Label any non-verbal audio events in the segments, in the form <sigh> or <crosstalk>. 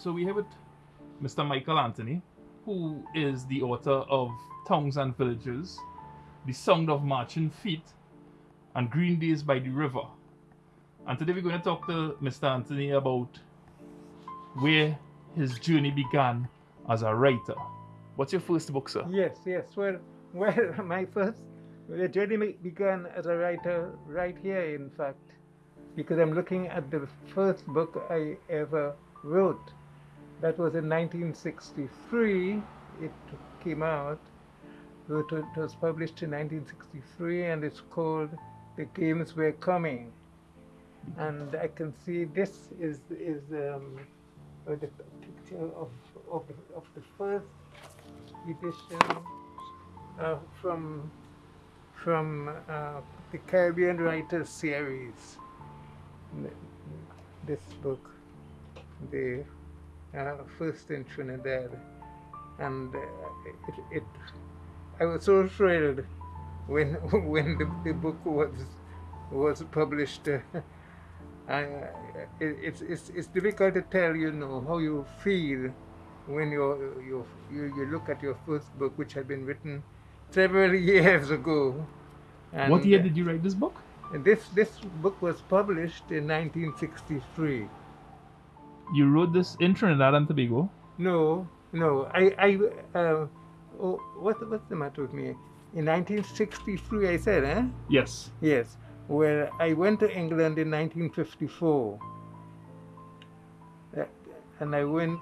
So we have it, Mr. Michael Anthony, who is the author of Towns and Villages, The Sound of Marching Feet, and Green Days by the River. And today we're going to talk to Mr. Anthony about where his journey began as a writer. What's your first book, sir? Yes, yes. Well, well, <laughs> my first the journey began as a writer right here, in fact, because I'm looking at the first book I ever wrote. That was in 1963. It came out. It was published in 1963, and it's called "The Games Were Coming." And I can see this is is um, the picture of, of of the first edition uh, from from uh, the Caribbean Writers series. This book, the uh, first in Trinidad, and uh, it, it, I was so thrilled when <laughs> when the, the book was was published. <laughs> I, it, it's, it's, it's difficult to tell, you know, how you feel when you you you you look at your first book, which had been written several <laughs> years ago. And what year did you write this book? This this book was published in 1963. You wrote this in Trinidad and Tobago? No, no. I I uh, oh, what what's the matter with me? In 1963, I said, eh? Yes. Yes. Well, I went to England in 1954, uh, and I went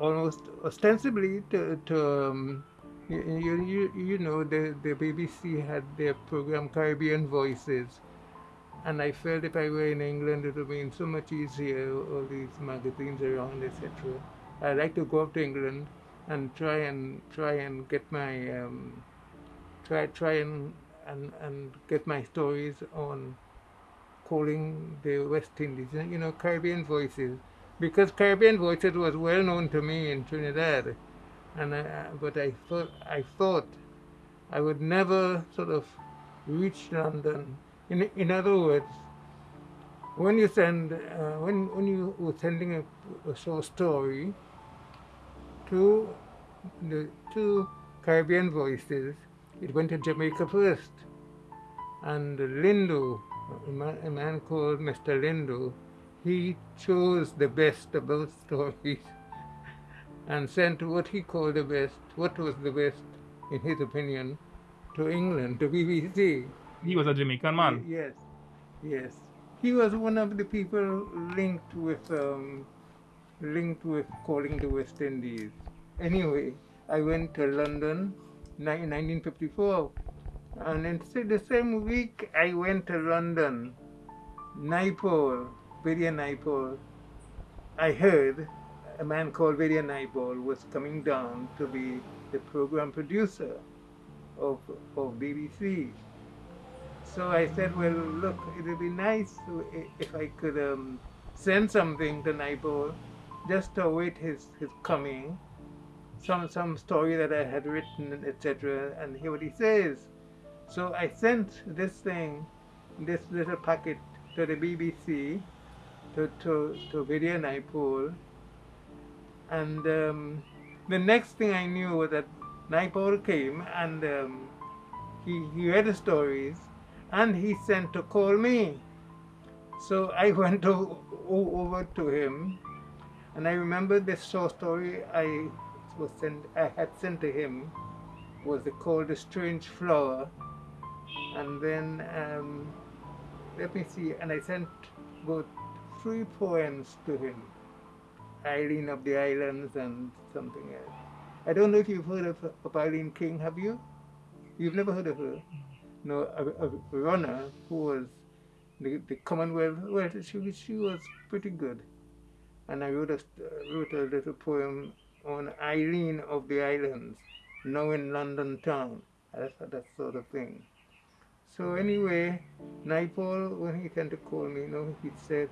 almost ostensibly to, to um, you, you, you know, the, the BBC had their program Caribbean Voices. And I felt if I were in England, it would have been so much easier, all these magazines around, etc. I'd like to go up to England and try and try and get my um, try try and, and and get my stories on calling the West Indies, you know, Caribbean Voices, because Caribbean Voices was well known to me in Trinidad and I, but I thought I thought I would never sort of reach London. In in other words, when you send uh, when when you were sending a, a short story to the two Caribbean voices, it went to Jamaica first, and Lindo, a man, a man called Mr. Lindo, he chose the best of both stories <laughs> and sent what he called the best, what was the best, in his opinion, to England, to BBC. He was a Jamaican man. Yes, yes. He was one of the people linked with um, linked with calling the West Indies. Anyway, I went to London in 1954, and in the same week I went to London, Naipaul, Vidia Naipaul. I heard a man called Vidia Naipaul was coming down to be the program producer of, of BBC. So I said, well, look, it would be nice if I could um, send something to Naipaul just to await his, his coming, some, some story that I had written, etc., and hear what he says. So I sent this thing, this little packet to the BBC, to, to, to Vidia Naipaul, and um, the next thing I knew was that Naipaul came and um, he, he read the stories and he sent to call me. So I <laughs> went over to him and I remember this short story I was sent, I had sent to him was called The Strange Flower. And then, um, let me see, and I sent about three poems to him. Eileen of the Islands and something else. I don't know if you've heard of, of Eileen King, have you? You've never heard of her? No, a, a runner who was the, the Commonwealth, well, she, she was pretty good. And I wrote a, wrote a little poem on Irene of the Islands, now in London town, that, that sort of thing. So anyway, Naipaul, when he came to call me, you know, he said,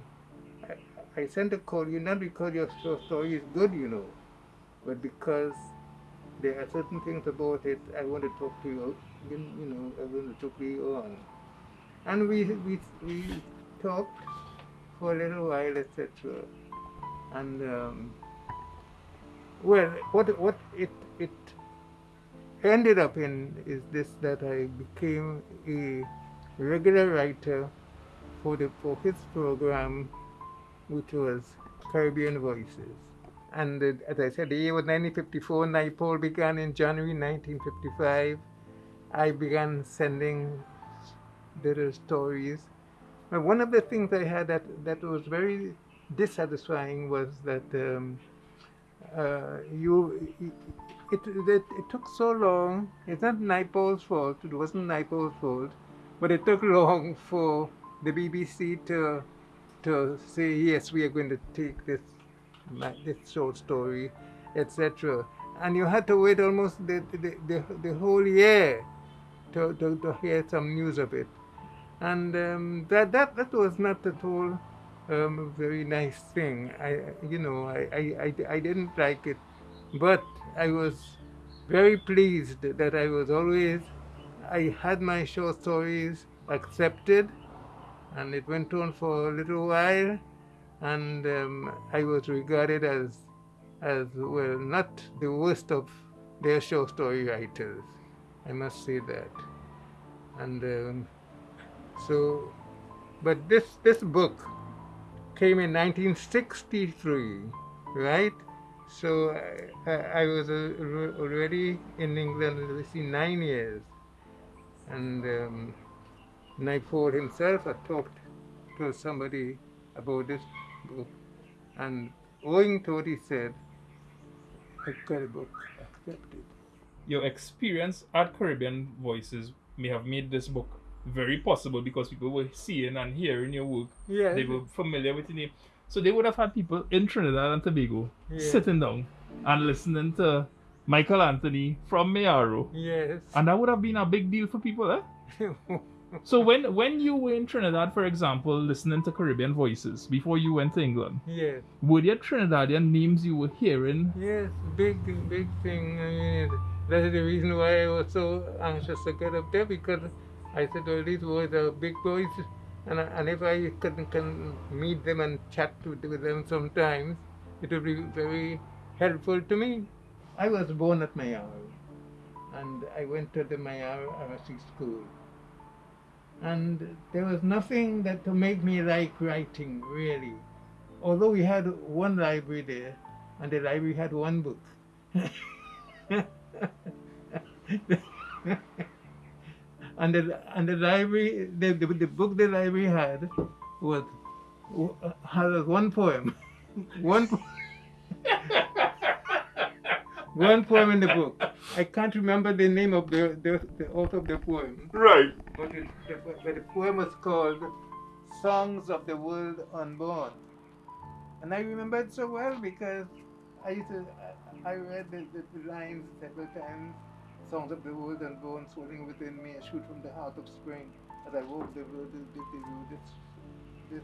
I sent a call you not because your story is good, you know, but because there are certain things about it I want to talk to you, you, you know, I want to talk to on. And we, we, we talked for a little while, etc. And um, well, what what it it ended up in is this that I became a regular writer for the for his program, which was Caribbean Voices. And uh, as I said, the year was 1954. Naipaul began in January 1955. I began sending little stories. But one of the things I had that, that was very dissatisfying was that um, uh, you it, it, it, took so long. It's not Naipaul's fault. It wasn't Naipaul's fault, but it took long for the BBC to to say yes, we are going to take this this short story, etc. And you had to wait almost the the, the, the whole year to, to, to hear some news of it, and um, that that that was not at all um, a very nice thing. I you know I, I, I, I didn't like it, but I was very pleased that I was always I had my short stories accepted and it went on for a little while, and um, I was regarded as, as well, not the worst of their short story writers. I must say that. And um, so, but this this book came in 1963, right? So I, I was already in England, see, nine years, and. Um, Naipaul himself had talked to somebody about this book, and owing to what he said, I got the book accepted. Your experience at Caribbean Voices may have made this book very possible because people were seeing and hearing your work. Yeah. They were familiar with your name. So they would have had people in Trinidad and Tobago yeah. sitting down and listening to Michael Anthony from Mayaro. Yes. And that would have been a big deal for people, eh? <laughs> so when when you were in Trinidad, for example, listening to Caribbean voices before you went to England, yes, were there Trinidadian names you were hearing? Yes, big big thing. I mean, that's the reason why I was so anxious to get up there because I said, well, these boys are big boys, and and if I can can meet them and chat with, them sometimes, it would be very helpful to me. I was born at Mayaro, and I went to the Mayaro RC school. And there was nothing that to make me like writing really. Although we had one library there and the library had one book <laughs> <laughs> and the and the library the, the, the book the library had was had one poem <laughs> one po- <laughs> one poem in the book. I can't remember the name of the, the, the author of the poem. Right. But, it, the, but the poem was called Songs of the World Unborn. And I remember it so well because I used to, I, I read the, the, the, lines several times. Songs of the wood and unborn, swelling within me, a shoot from the heart of spring. As I walk the road, the, this, this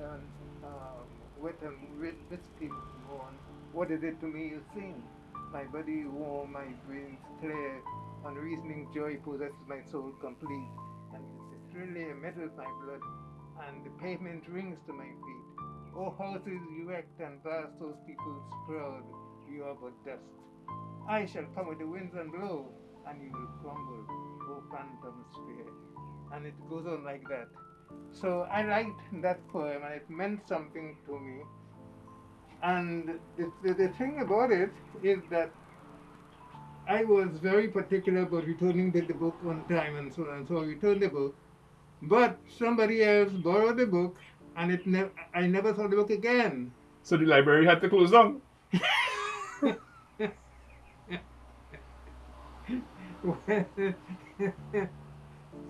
um, um, wet and wispy morn what is it to me you sing? My body warm, my brains clear, unreasoning joy possesses my soul complete, and it's really with my blood, and the pavement rings to my feet. O houses erect and vast, those peoples proud, you are but dust. I shall come with the winds and blow, and you will crumble, O phantom sphere. And it goes on like that. So I liked that poem, and it meant something to me and the, the, the thing about it is that I was very particular about returning the, the book on time and so on. So I returned the book. But somebody else borrowed the book and it ne- I never saw the book again. So the library had to close down. <laughs>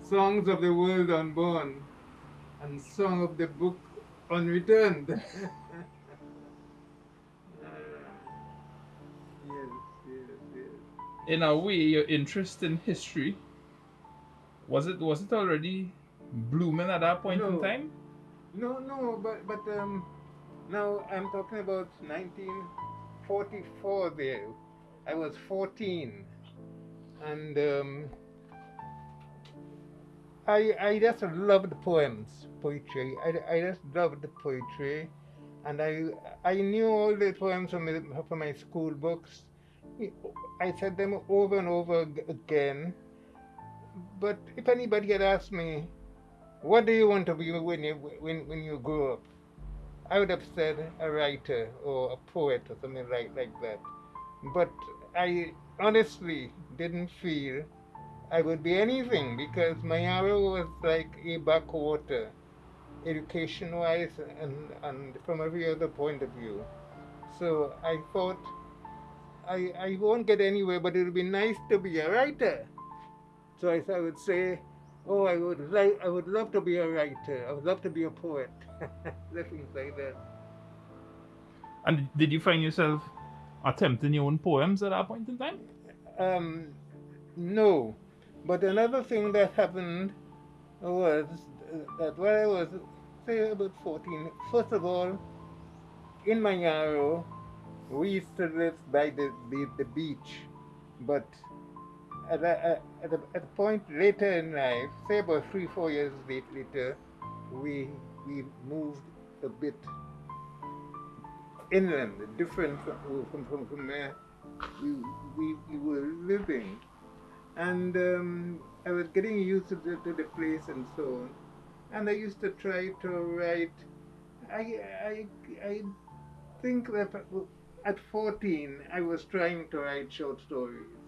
Songs of the World Unborn and Song of the Book Unreturned. <laughs> in a way your interest in history was it was it already blooming at that point no. in time? No, no, but but um, now I'm talking about 1944. There, I was 14, and um, I I just loved poems, poetry. I, I just loved the poetry, and I I knew all the poems from my, from my school books. I said them over and over again. But if anybody had asked me, "What do you want to be when you when when you grow up?" I would have said a writer or a poet or something like like that. But I honestly didn't feel I would be anything because Mayaro was like a backwater education wise and, and from every other point of view. So I thought I, I won't get anywhere, but it would be nice to be a writer. So I, I would say, oh, I would like, I would love to be a writer. I would love to be a poet. <laughs> Things like that. And did you find yourself attempting your own poems at that point in time? Um, no. But another thing that happened was that when I was, say, about 14, first of all, in Mayaro, we used to live by the, the, the beach, but at a, at, a, at a point later in life, say about three, four years later, we, we moved a bit inland, different from, from, from, from where we, we, we were living. And um, I was getting used to the, to the place and so on and I used to try to write. I, I, I think that at 14 I was trying to write short stories.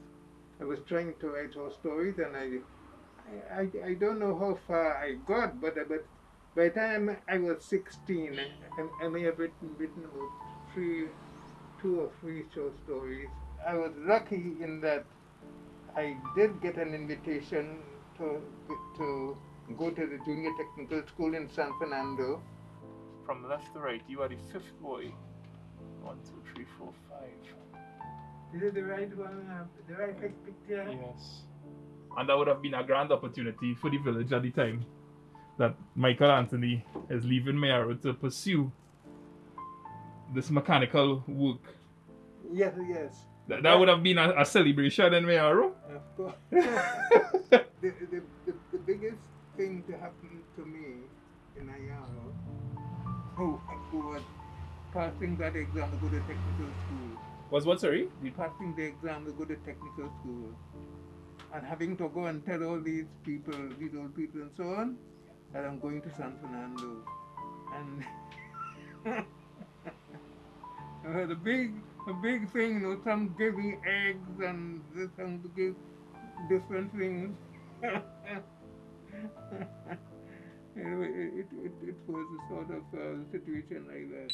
I was trying to write short stories, and I, I, I don't know how far I got, but but by the time I was 16, I, I may have written, written three, two or three short stories. I was lucky in that I did get an invitation to to go to the junior technical school in San Fernando. From left to right, you are the fifth boy. One, two, three, four, five. Is it the right one? Uh, the right picture? Yes. And that would have been a grand opportunity for the village at the time that Michael Anthony is leaving Mayaro to pursue this mechanical work. Yes, yes. That, that would have been a, a celebration in Mayaro. Of course. <laughs> the, the, the, the biggest thing to happen to me in Mayaro, who, who was passing that exam to go to technical school. Was what, sorry? Passing the exam to go to technical school. And having to go and tell all these people, these old people and so on, that I'm going to San Fernando. And it was <laughs> a big, a big thing, you know, some giving eggs and some give different things. <laughs> anyway, it, it, it, was a sort of uh, situation like that.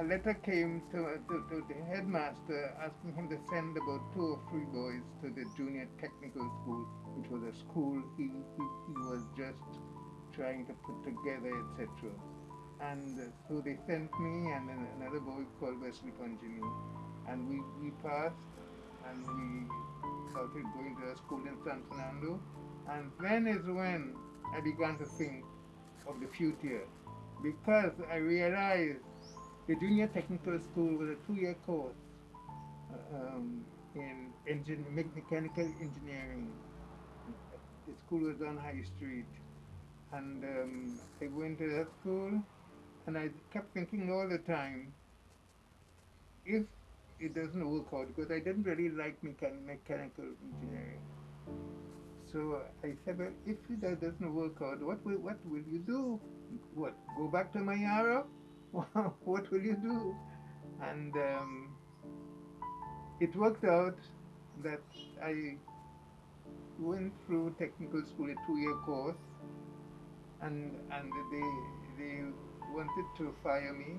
A letter came to, to, to, the headmaster asking him to send about two or three boys to the junior technical school, which was a school he, he, he was just trying to put together, etc. And so they sent me and another boy called Wesley Ponjini, and we, we passed and we started going to a school in San Fernando. And then is when I began to think of the future because I realized the junior technical school was a two-year course uh, um, in engine, mechanical engineering. The school was on High Street. And um, I went to that school and I kept thinking all the time, if it doesn't work out because I didn't really like mechan- mechanical engineering. So I said, well, if that doesn't work out, what will, what will you do? What, go back to Mayaro? <laughs> what will you do? And um, it worked out that I went through technical school, a two-year course, and and they they wanted to fire me,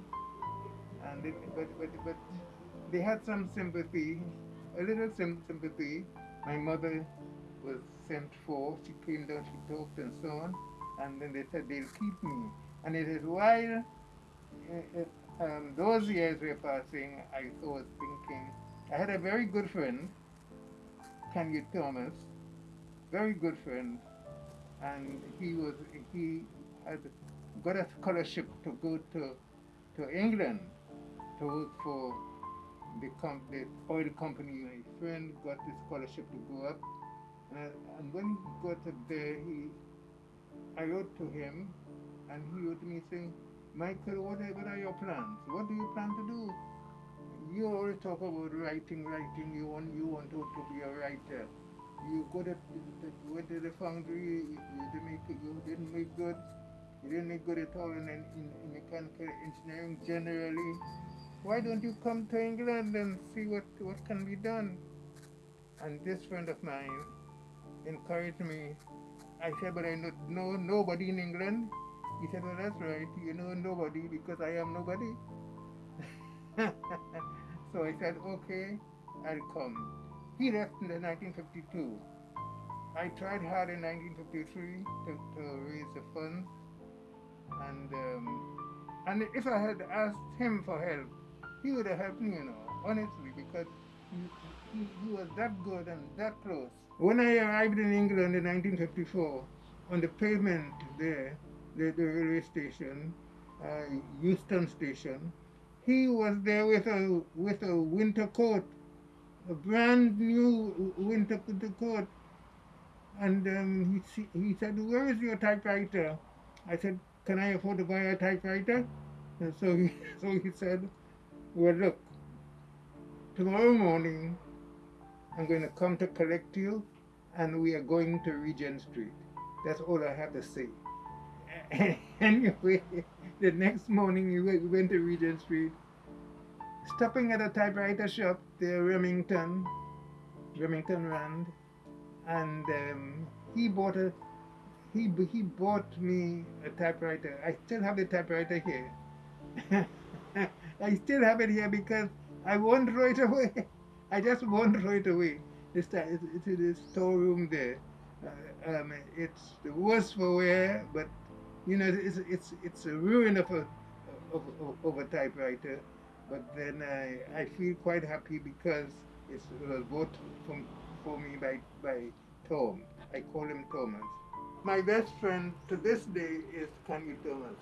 and it, but but but they had some sympathy, a little sim- sympathy. My mother was sent for. She came down, she talked and so on. And then they said they'll keep me. And it is while um, those years were passing, I was thinking, I had a very good friend, Kanye Thomas, very good friend, and he was he had got a scholarship to go to to England to work for the, com- the oil company, my friend got the scholarship to go up. And, and when he got up there, he I wrote to him, and he wrote me saying, Michael, what are, what are your plans? What do you plan to do? You always talk about writing, writing. You want you want to, to be a writer. You go to went to the foundry. You, you didn't make you didn't make good. You didn't make good at all in, in, in mechanical engineering generally. Why don't you come to England and see what, what can be done? And this friend of mine encouraged me. I said, but I know, know nobody in England. He said, well, that's right. You know nobody because I am nobody. <laughs> so I said, okay, I'll come. He left in 1952. I tried hard in 1953 to, to raise the funds. And, um, and if I had asked him for help, he would have helped me, you know, honestly, because he, he, he was that good and that close. When I arrived in England in 1954, on the pavement there, the, the railway station, uh, Euston Station, he was there with a with a winter coat, a brand new winter coat, and um, he he said, "Where is your typewriter?" I said, "Can I afford to buy a typewriter?" And so he <laughs> so he said, "Well, look, tomorrow morning I'm going to come to collect you, and we are going to Regent Street. That's all I have to say." <laughs> anyway, the next morning we went to Regent Street, stopping at a typewriter shop there, Remington, Remington Rand, and um, he bought a he he bought me a typewriter. I still have the typewriter here. <laughs> I still have it here because I won't throw it away. <laughs> I just won't throw it away. It's, it's in the storeroom there. Uh, um, it's the worst for wear, but you know, it's it's it's a ruin of a of, of, of a typewriter. But then I, I feel quite happy because it was bought from for me by by Tom. I call him Thomas. My best friend to this day is Kanye Thomas.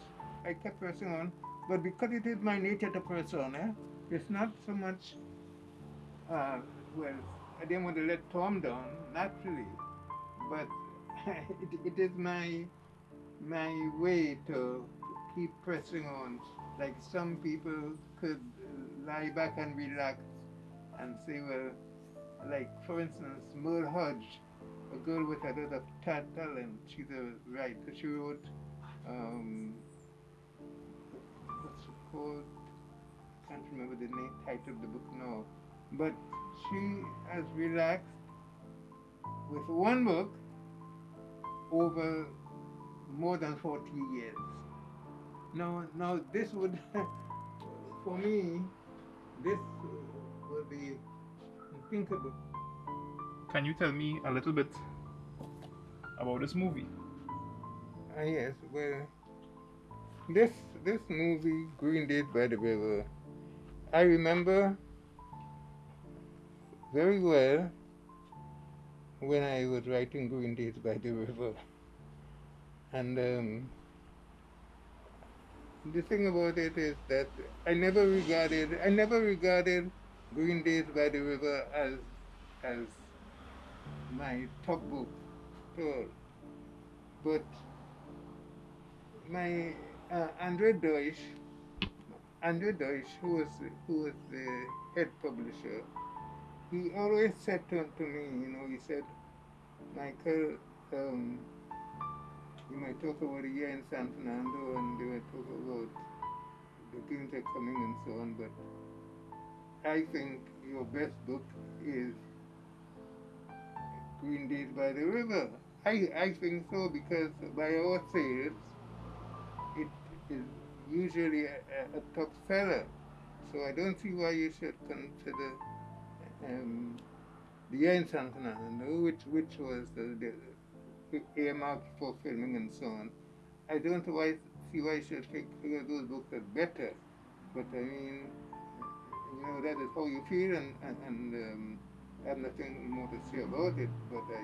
I kept pressing on, but because it is my nature to press on, eh, it's not so much. Uh, well, I didn't want to let Tom down naturally, but <laughs> it, it is my my way to keep pressing on. Like some people could lie back and relax and say, well, like for instance, Merle Hodge, a girl with a lot of talent, she's a writer. She wrote, um, what's it called? Can't remember the name, title of the book now. But she has relaxed with one book over more than 40 years. Now, now this would, <laughs> for me, this would be unthinkable. Can you tell me a little bit about this movie? Ah, yes, well, this this movie, Green Days by the River, I remember very well when I was writing Green Days by the River. <laughs> And um, the thing about it is that I never regarded I never regarded Green Days by the River as as my top book all. But my uh, Andre Deutsch, Andre Deutsch, who was who was the head publisher, he always said to, to me, you know, he said, Michael, um, you might talk about a year in San Fernando and they might talk about the things that are coming and so on, but I think your best book is Green Days by the River. I, I think so because by our sales, it is usually a, a top seller. So I don't see why you should consider um, the year in San Fernando, which, which was the, the earmarked for filming and so on. I don't why, see why I should figure those books are better, but I mean, you know, that is how you feel, and, and, and um, I have nothing more to say about it, but I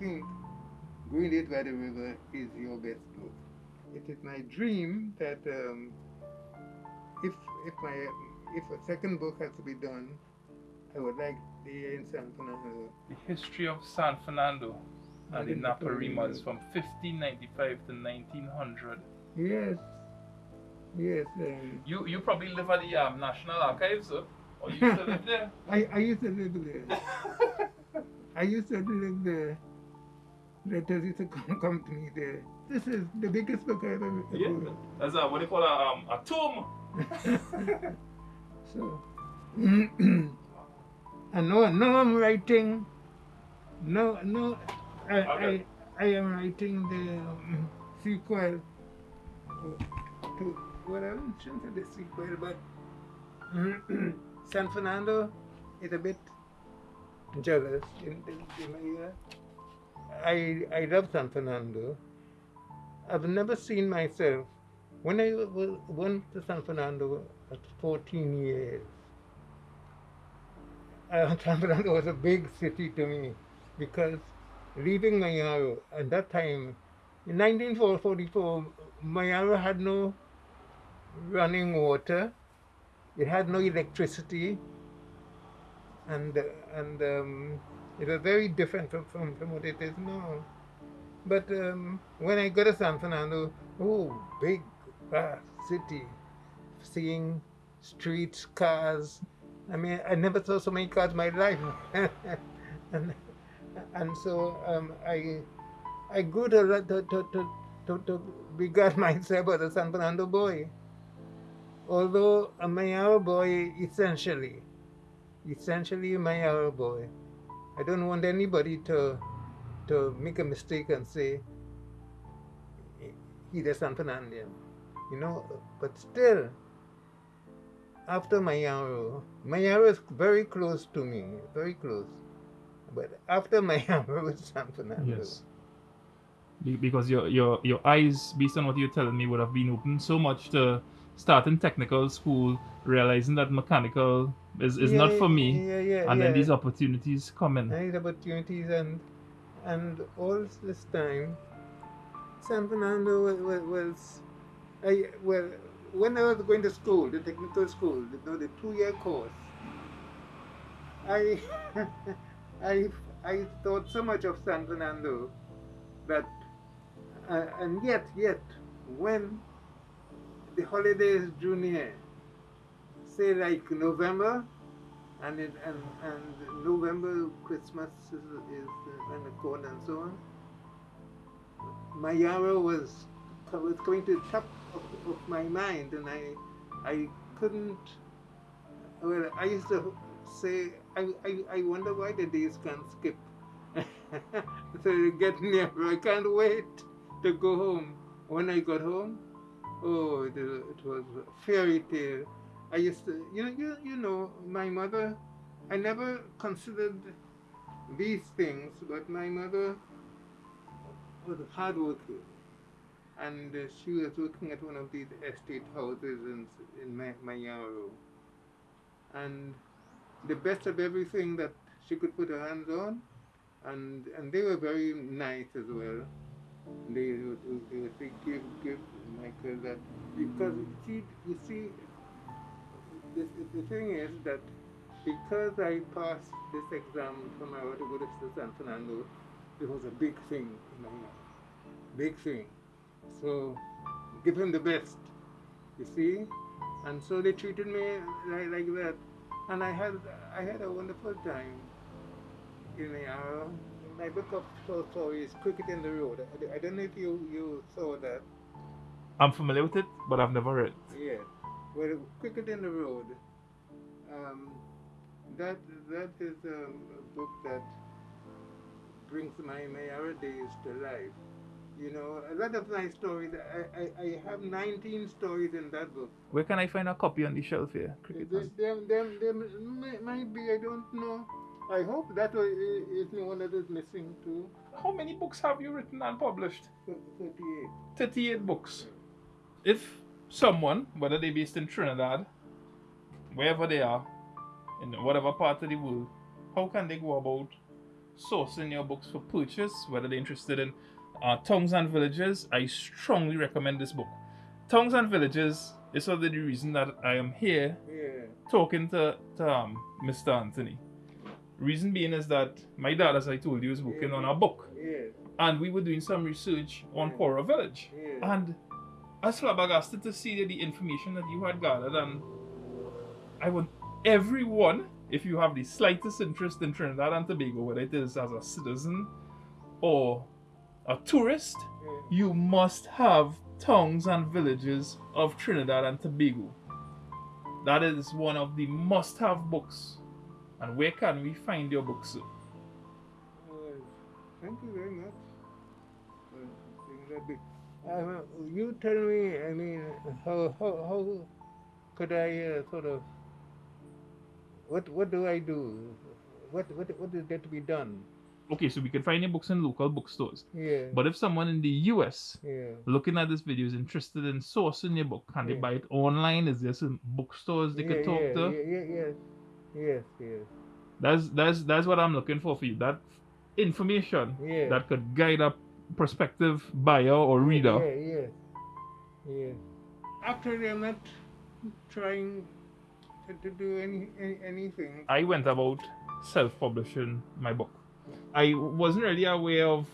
think Green Days by the River is your best book. It is my dream that um, if, if, my, if a second book has to be done, I would like the in San Fernando. The history of San Fernando and the Naparimas from 1595 to 1900. Yes. Yes. Um, You you probably live at the um, National Archives, sir? Or you still live there? <laughs> I, I used to live there. <laughs> I used to live there. Letters used to come, come to me there. This is the biggest book I've ever yeah. ever That's a, what they call a, um, a tomb. <laughs> So, <clears throat> and no, no, I'm writing. No, no, I, Okay. I, I am writing the um, sequel to well, I shouldn't say the sequel, but <clears throat> San Fernando is a bit jealous in, in, in my ear. I I love San Fernando. I've never seen myself when I went to San Fernando at 14 years. Uh, <laughs> San Fernando was a big city to me because leaving Mayaro at that time, in 1944, Mayaro had no running water, it had no electricity, and uh, and um, it was very different from, from, from what it is now. But um, when I got to San Fernando, oh, big, vast city, seeing streets, cars. I mean, I never saw so many cars in my life. <laughs> and, and so um, I, I to, to, to, to, to, to regard myself as a San Fernando boy. Although a Mayaro boy, essentially, essentially a Mayaro boy. I don't want anybody to to make a mistake and say he's a San Fernandian, you know. But still, after Mayaro, Mayaro is very close to me, very close. But after Mayaro is San Fernando. Yes. Be- Because your, your your eyes, based on what you're telling me, would have been open so much to starting technical school, realizing that mechanical is, is not for me, Yeah, yeah, and yeah. then these opportunities come in. nice opportunities and and all this time San Fernando was, was, was I well when I was going to school the technical school the two year course I <laughs> I I thought so much of San Fernando that uh, and yet yet when the holidays drew near say like November and it, and and November Christmas is, is around the corner and so on. Mayaro was was going to the top of, of my mind, and I I couldn't. Well, I used to say I I, I wonder why the days can't skip. <laughs> so you get nearer. <laughs> I can't wait to go home. When I got home, oh, it, it was a fairy tale. I used to, you know, you, you know, my mother, I never considered these things, but my mother was hardworking. And uh, she was working at one of these estate houses in, in Ma- Mayaro. And the best of everything that she could put her hands on, and, and they were very nice as well. They would, they would say, give, give Michael that, because she, you see the, the thing is that because I passed this exam from my to go to San Fernando, it was a big thing in my life. Big thing. So give him the best. You see? And so they treated me like, like that. And I had I had a wonderful time in the uh, my book of short stories, Cricket in the Road. I, I don't know if you, you saw that. I'm familiar with it, but I've never read. it. Yes. Well, Cricket in the Road. Um, that that is a book that brings my Mayaro days to life. You know, a lot of my stories. I, I, I have 19 stories in that book. Where can I find a copy on the shelf here? Cricket Them, them, them, them may, might be. I don't know. I hope that is was, is one that is missing too. How many books have you written and published? 38. 38 books. If someone, whether they based in Trinidad, wherever they are, in whatever part of the world, how can they go about sourcing your books for purchase? Whether they're interested in uh, Towns and Villages, I strongly recommend this book. Towns and Villages is sort of the reason that I am here Yeah. talking to, to um, Mr. Anthony. Reason being is that my dad, as I told you, is working on a book, Yes. and we were doing some research on Yeah. Cora Village. And I was flabbergasted to see the information that you had gathered, and I want everyone, if you have the slightest interest in Trinidad and Tobago, whether it is as a citizen or a tourist, you must have towns and villages of Trinidad and Tobago. That is one of the must have books. And where can we find your books? Well, thank you very much. Uh, you tell me, I mean, how, how, how could I uh, sort of, what, what do I do? What, what, what is there to be done? Okay, so we can find your books in local bookstores. Yeah. But if someone in the US yeah. looking at this video is interested in sourcing your book, can they buy it online? Is there some bookstores they yeah, could talk yeah, to? Yeah, yeah, yes. Yes, yes. That's that's that's what I'm looking for for you. That information Yeah. that could guide a prospective buyer or reader. Yeah, yes. Yes. Actually, I'm not trying to, to do any, any anything. I went about self-publishing my book. I wasn't really aware of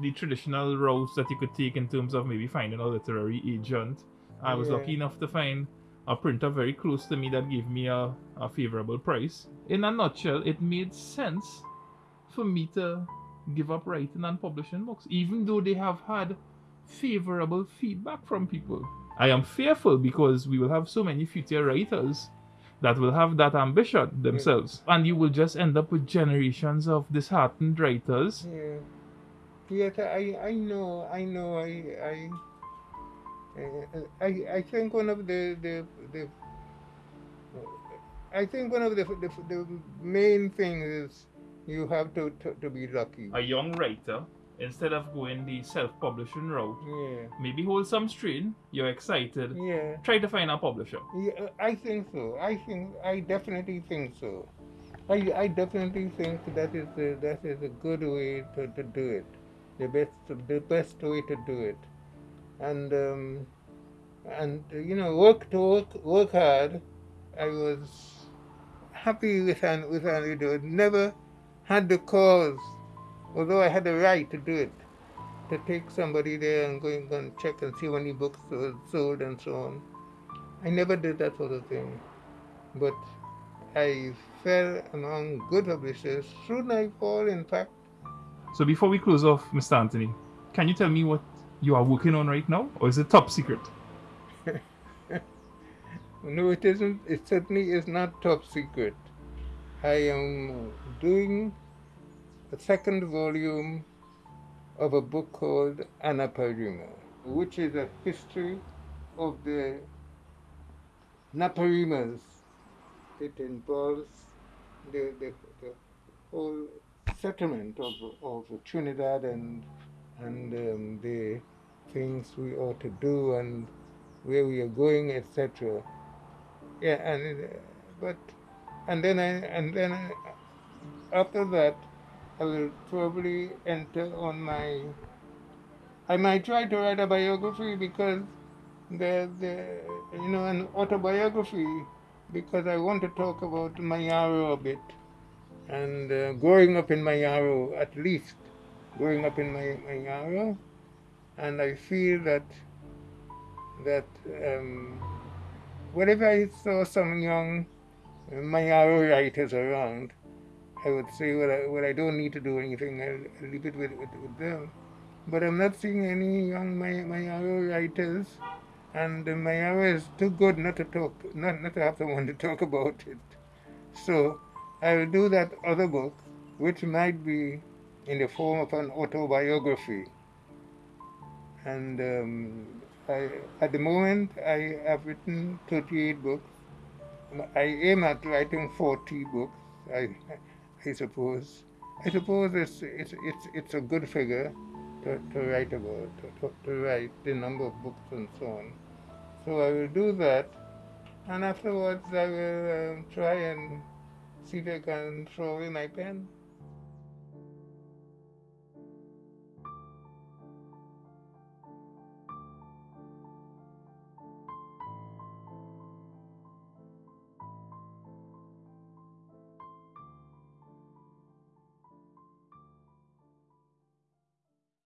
the traditional routes that you could take in terms of maybe finding a literary agent. I was Yeah. lucky enough to find a printer very close to me that gave me a, a favorable price. In a nutshell, it made sense for me to give up writing and publishing books, even though they have had favorable feedback from people. I am fearful because we will have so many future writers that will have that ambition themselves, and you will just end up with generations of disheartened writers. Yeah. Yes, I, I know, I know, I, I, I, I think one of the, the, the, I think one of the, the, the main things is you have to, to, to be lucky. A young writer, instead of going the self-publishing route, Yeah, maybe hold some strain. You're excited. yeah, Try to find a publisher. yeah, I think so. I think, I definitely think so. I, I definitely think that is a, that is a good way to, to do it. The best, the best way to do it. And, um, and you know, work to work, work hard. I was happy with an with an you know, never had the cause, although I had the right to do it, to take somebody there and go and, check and see how many books were sold and so on. I never did that sort of thing, but I fell among good publishers through Naipaul, in fact. So before we close off, Mr. Anthony, can you tell me what you are working on right now, or is it top secret? <laughs> No, it isn't. It certainly is not top secret. I am doing a second volume of a book called Anaparima, which is a history of the Naparimas. It involves the, the, the whole settlement of, of Trinidad and, and um, the things we ought to do and where we are going, etc. Yeah, and but and then I and then I, after that, I will probably enter on my. I might try to write a biography because the the you know an autobiography because I want to talk about Mayaro a bit and uh, growing up in Mayaro at least growing up in my Mayaro and I feel that that um, whenever I saw some young Mayaro writers around, I would say, well, I, well, I don't need to do anything. I'll, leave it with, with, with them. But I'm not seeing any young May- Mayaro writers, and Mayaro is too good not to talk, not, not to have someone to talk about it. So I will do that other book, which might be in the form of an autobiography. And um, I, at the moment, I have written 38 books. I aim at writing 40 books. I, I suppose. I suppose it's it's it's it's a good figure to, to write about, to, to, to write the number of books and so on. So I will do that, and afterwards I will um, try and see if I can throw away my pen.